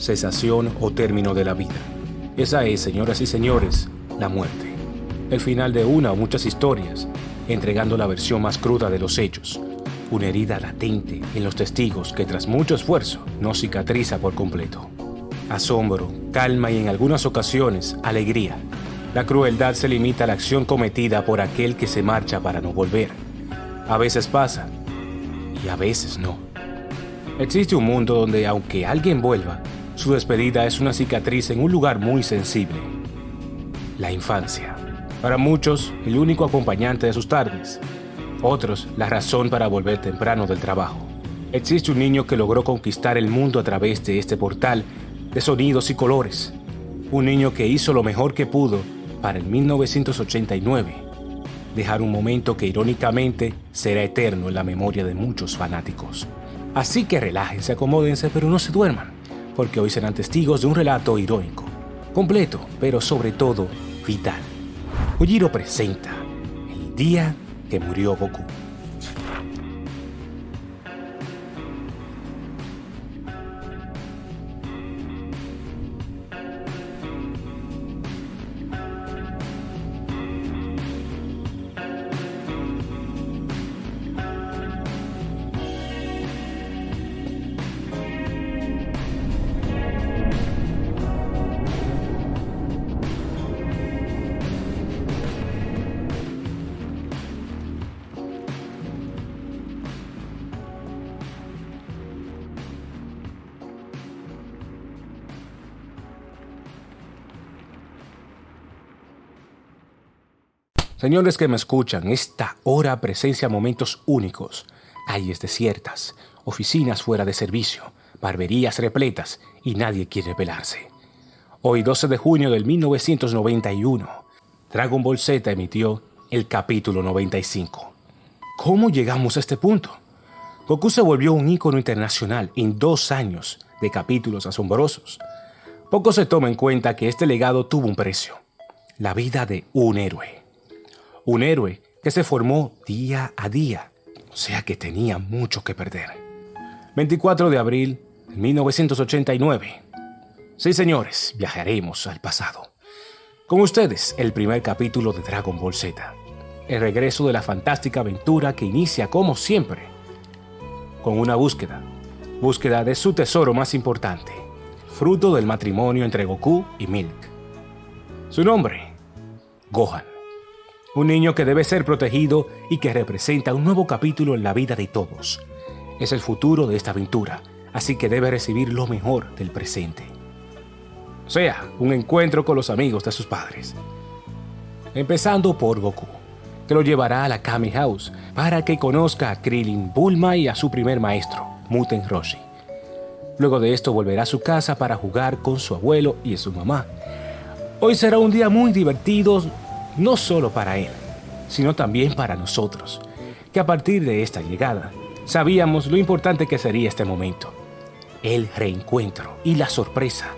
cesación o término de la vida. Esa es, señoras y señores, la muerte. El final de una o muchas historias, entregando la versión más cruda de los hechos. Una herida latente en los testigos que tras mucho esfuerzo no cicatriza por completo. Asombro, calma y en algunas ocasiones alegría. La crueldad se limita a la acción cometida por aquel que se marcha para no volver. A veces pasa y a veces no. Existe un mundo donde aunque alguien vuelva, su despedida es una cicatriz en un lugar muy sensible. La infancia. Para muchos, el único acompañante de sus tardes. Otros, la razón para volver temprano del trabajo. Existe un niño que logró conquistar el mundo a través de este portal de sonidos y colores. Un niño que hizo lo mejor que pudo para el 1989. Dejar un momento que irónicamente será eterno en la memoria de muchos fanáticos. Así que relájense, acomódense, pero no se duerman porque hoy serán testigos de un relato irónico, completo, pero sobre todo vital. Ujiro presenta El día que murió Goku. Señores que me escuchan, esta hora presencia momentos únicos. Calles desiertas, oficinas fuera de servicio, barberías repletas y nadie quiere pelarse. Hoy 12 de junio del 1991, Dragon Ball Z emitió el capítulo 95. ¿Cómo llegamos a este punto? Goku se volvió un ícono internacional en dos años de capítulos asombrosos. Poco se toma en cuenta que este legado tuvo un precio, la vida de un héroe un héroe que se formó día a día, o sea que tenía mucho que perder. 24 de abril de 1989. Sí, señores, viajaremos al pasado. Con ustedes, el primer capítulo de Dragon Ball Z. El regreso de la fantástica aventura que inicia, como siempre, con una búsqueda. Búsqueda de su tesoro más importante, fruto del matrimonio entre Goku y Milk. Su nombre, Gohan. Un niño que debe ser protegido y que representa un nuevo capítulo en la vida de todos. Es el futuro de esta aventura, así que debe recibir lo mejor del presente. O sea, un encuentro con los amigos de sus padres. Empezando por Goku, que lo llevará a la Kami House para que conozca a Krillin Bulma y a su primer maestro, Muten Roshi. Luego de esto volverá a su casa para jugar con su abuelo y su mamá. Hoy será un día muy divertido no solo para él, sino también para nosotros, que a partir de esta llegada sabíamos lo importante que sería este momento, el reencuentro y la sorpresa.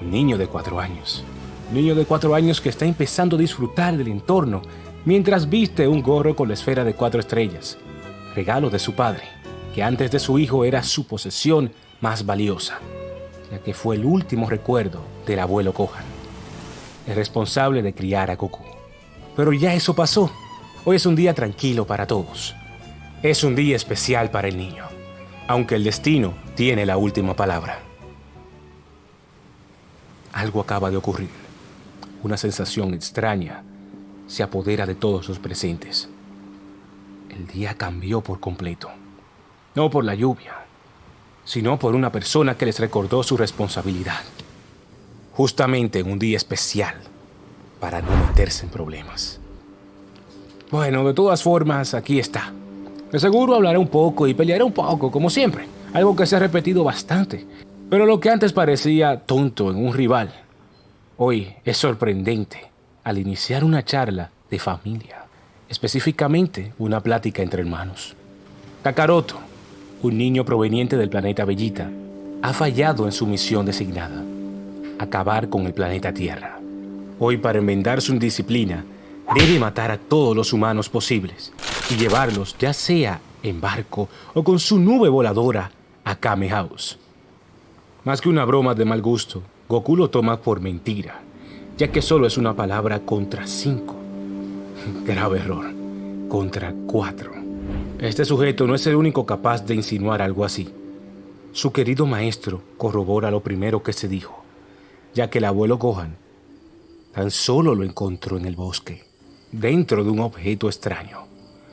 Un niño de cuatro años, un niño de cuatro años que está empezando a disfrutar del entorno mientras viste un gorro con la esfera de cuatro estrellas, regalo de su padre, que antes de su hijo era su posesión más valiosa, ya que fue el último recuerdo del abuelo Kohan el responsable de criar a Goku. Pero ya eso pasó. Hoy es un día tranquilo para todos. Es un día especial para el niño, aunque el destino tiene la última palabra. Algo acaba de ocurrir. Una sensación extraña se apodera de todos los presentes. El día cambió por completo. No por la lluvia, sino por una persona que les recordó su responsabilidad justamente en un día especial para no meterse en problemas. Bueno, de todas formas, aquí está. De seguro hablaré un poco y pelearé un poco, como siempre, algo que se ha repetido bastante. Pero lo que antes parecía tonto en un rival, hoy es sorprendente al iniciar una charla de familia, específicamente una plática entre hermanos. Kakaroto, un niño proveniente del planeta Bellita, ha fallado en su misión designada acabar con el planeta Tierra. Hoy para enmendar su indisciplina, debe matar a todos los humanos posibles y llevarlos ya sea en barco o con su nube voladora a Kame House. Más que una broma de mal gusto, Goku lo toma por mentira, ya que solo es una palabra contra cinco. Grave error, contra cuatro. Este sujeto no es el único capaz de insinuar algo así. Su querido maestro corrobora lo primero que se dijo, ya que el abuelo Gohan tan solo lo encontró en el bosque, dentro de un objeto extraño.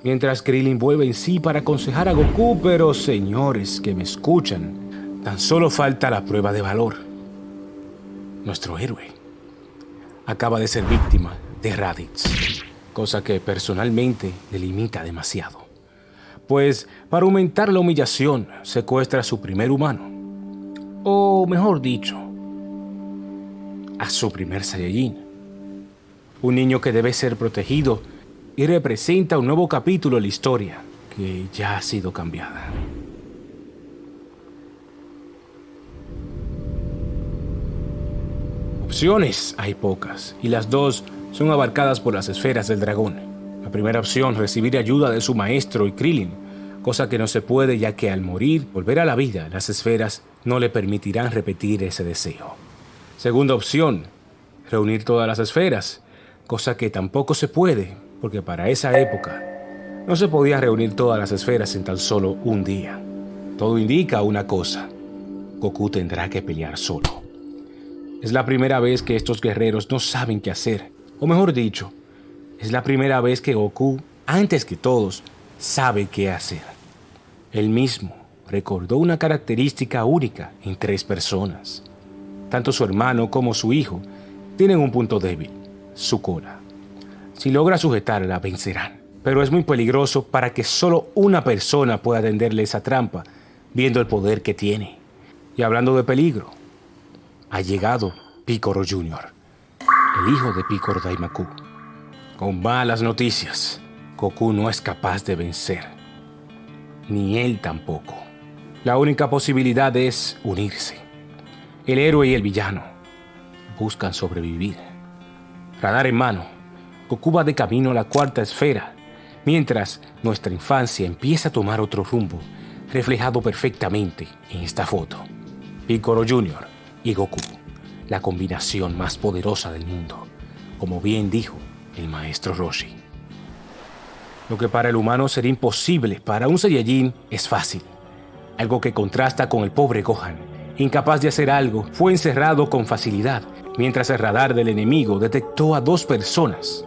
Mientras Krillin vuelve en sí para aconsejar a Goku, pero señores que me escuchan, tan solo falta la prueba de valor. Nuestro héroe acaba de ser víctima de Raditz, cosa que personalmente le limita demasiado pues para aumentar la humillación secuestra a su primer humano, o mejor dicho, a su primer Saiyajin. Un niño que debe ser protegido y representa un nuevo capítulo en la historia que ya ha sido cambiada. Opciones hay pocas, y las dos son abarcadas por las esferas del dragón. La primera opción, recibir ayuda de su maestro y Krillin, cosa que no se puede ya que al morir, volver a la vida, las esferas no le permitirán repetir ese deseo. Segunda opción, reunir todas las esferas, cosa que tampoco se puede, porque para esa época no se podía reunir todas las esferas en tan solo un día. Todo indica una cosa, Goku tendrá que pelear solo. Es la primera vez que estos guerreros no saben qué hacer, o mejor dicho, es la primera vez que Goku, antes que todos, sabe qué hacer. Él mismo recordó una característica única en tres personas. Tanto su hermano como su hijo tienen un punto débil, su cola. Si logra sujetarla, vencerán. Pero es muy peligroso para que solo una persona pueda tenderle esa trampa, viendo el poder que tiene. Y hablando de peligro, ha llegado Picoro Jr., el hijo de Picoro Daimaku. Con malas noticias. Goku no es capaz de vencer. Ni él tampoco. La única posibilidad es unirse. El héroe y el villano buscan sobrevivir. Radar en mano, Goku va de camino a la cuarta esfera, mientras nuestra infancia empieza a tomar otro rumbo, reflejado perfectamente en esta foto. Piccolo Jr. y Goku, la combinación más poderosa del mundo, como bien dijo el maestro Roshi. Lo que para el humano sería imposible, para un Saiyajin es fácil. Algo que contrasta con el pobre Gohan. Incapaz de hacer algo, fue encerrado con facilidad, mientras el radar del enemigo detectó a dos personas.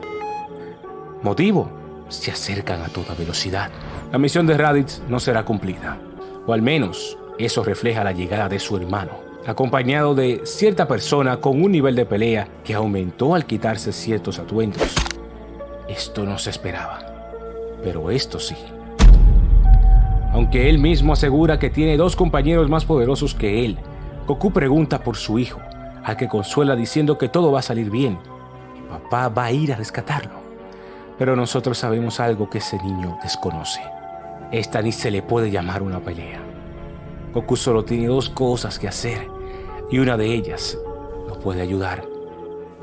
Motivo, se acercan a toda velocidad. La misión de Raditz no será cumplida, o al menos eso refleja la llegada de su hermano, acompañado de cierta persona con un nivel de pelea que aumentó al quitarse ciertos atuendos. Esto no se esperaba pero esto sí. Aunque él mismo asegura que tiene dos compañeros más poderosos que él, Goku pregunta por su hijo, al que consuela diciendo que todo va a salir bien y papá va a ir a rescatarlo. Pero nosotros sabemos algo que ese niño desconoce. Esta ni se le puede llamar una pelea. Goku solo tiene dos cosas que hacer y una de ellas lo puede ayudar.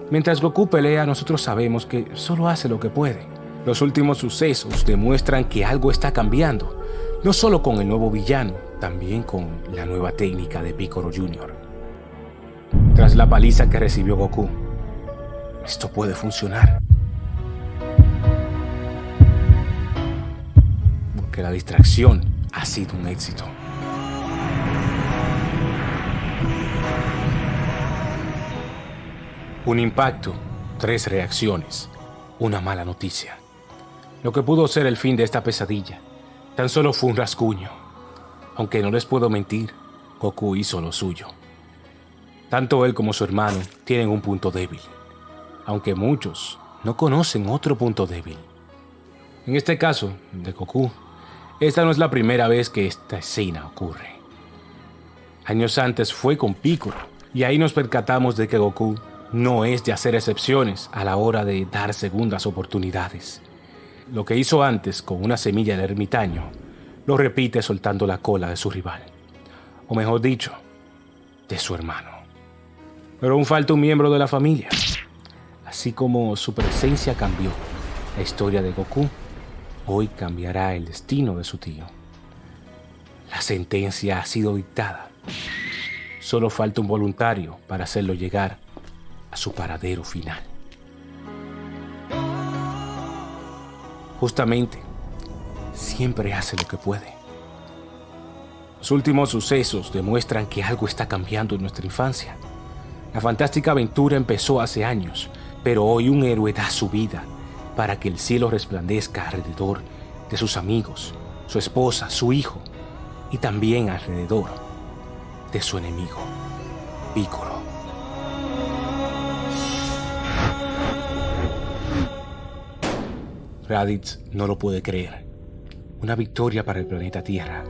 Mientras Goku pelea, nosotros sabemos que solo hace lo que puede. Los últimos sucesos demuestran que algo está cambiando, no solo con el nuevo villano, también con la nueva técnica de Piccolo Jr. Tras la paliza que recibió Goku, esto puede funcionar. Porque la distracción ha sido un éxito. Un impacto, tres reacciones, una mala noticia. Lo que pudo ser el fin de esta pesadilla tan solo fue un rasguño. Aunque no les puedo mentir, Goku hizo lo suyo. Tanto él como su hermano tienen un punto débil, aunque muchos no conocen otro punto débil. En este caso, de Goku, esta no es la primera vez que esta escena ocurre. Años antes fue con Piccolo, y ahí nos percatamos de que Goku no es de hacer excepciones a la hora de dar segundas oportunidades. Lo que hizo antes con una semilla de ermitaño, lo repite soltando la cola de su rival. O mejor dicho, de su hermano. Pero aún falta un miembro de la familia. Así como su presencia cambió la historia de Goku, hoy cambiará el destino de su tío. La sentencia ha sido dictada. Solo falta un voluntario para hacerlo llegar a su paradero final. Justamente, siempre hace lo que puede. Los últimos sucesos demuestran que algo está cambiando en nuestra infancia. La fantástica aventura empezó hace años, pero hoy un héroe da su vida para que el cielo resplandezca alrededor de sus amigos, su esposa, su hijo y también alrededor de su enemigo, Piccolo. Raditz no lo puede creer. Una victoria para el planeta Tierra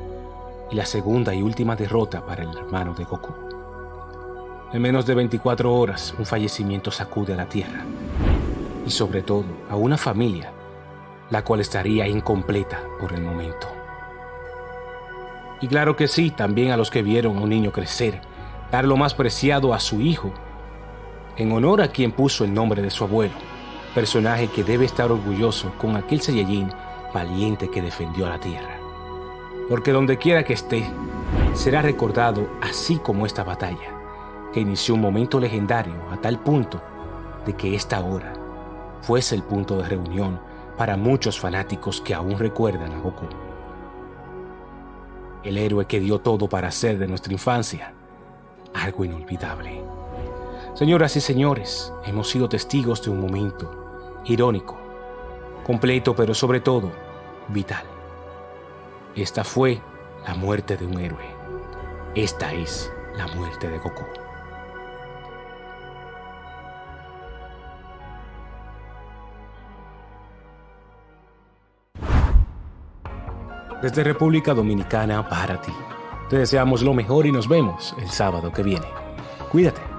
y la segunda y última derrota para el hermano de Goku. En menos de 24 horas, un fallecimiento sacude a la Tierra y sobre todo a una familia, la cual estaría incompleta por el momento. Y claro que sí, también a los que vieron a un niño crecer, dar lo más preciado a su hijo, en honor a quien puso el nombre de su abuelo, personaje que debe estar orgulloso con aquel Saiyajin valiente que defendió a la Tierra porque donde quiera que esté, será recordado así como esta batalla, que inició un momento legendario a tal punto de que esta hora fuese el punto de reunión para muchos fanáticos que aún recuerdan a Goku. El héroe que dio todo para hacer de nuestra infancia algo inolvidable. Señoras y señores, hemos sido testigos de un momento irónico, completo pero sobre todo vital. Esta fue la muerte de un héroe. Esta es la muerte de Goku. Desde República Dominicana para ti. Te deseamos lo mejor y nos vemos el sábado que viene. Cuídate.